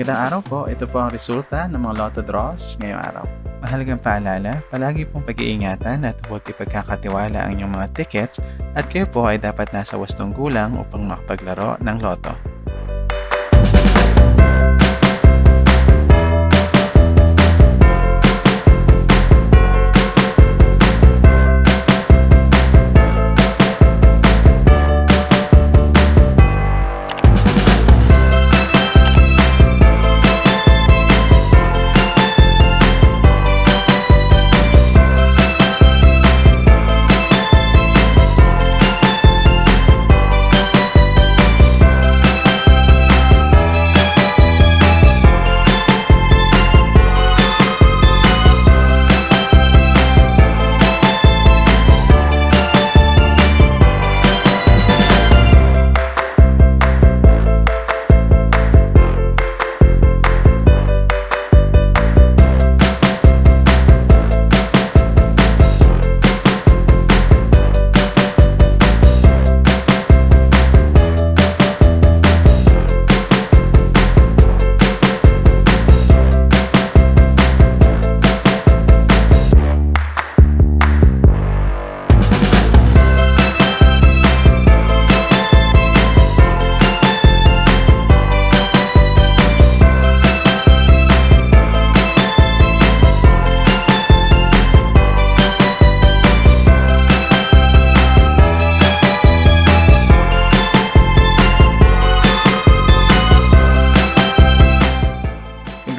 Magandang araw po. Ito po ang resulta ng mga lotto draws ngayong araw. Mahalagang paalala, palagi pong pag-iingatan at huwag ipagkakatiwala ang inyong mga tickets at kayo po ay dapat nasa wastong gulang upang makapaglaro ng loto.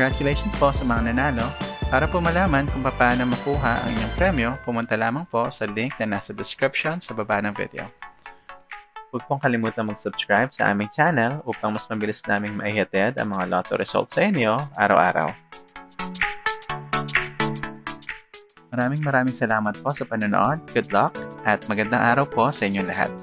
Congratulations po sa mga nanalo. Para po malaman kung paano makuha ang inyong premyo, pumunta lamang po sa link na nasa description sa baba ng video. Huwag pong kalimutan mag-subscribe sa aming channel upang mas mabilis naming maihatid ang mga lotto results sa inyo araw-araw. Maraming maraming salamat po sa panonood, good luck, at magandang araw po sa inyong lahat.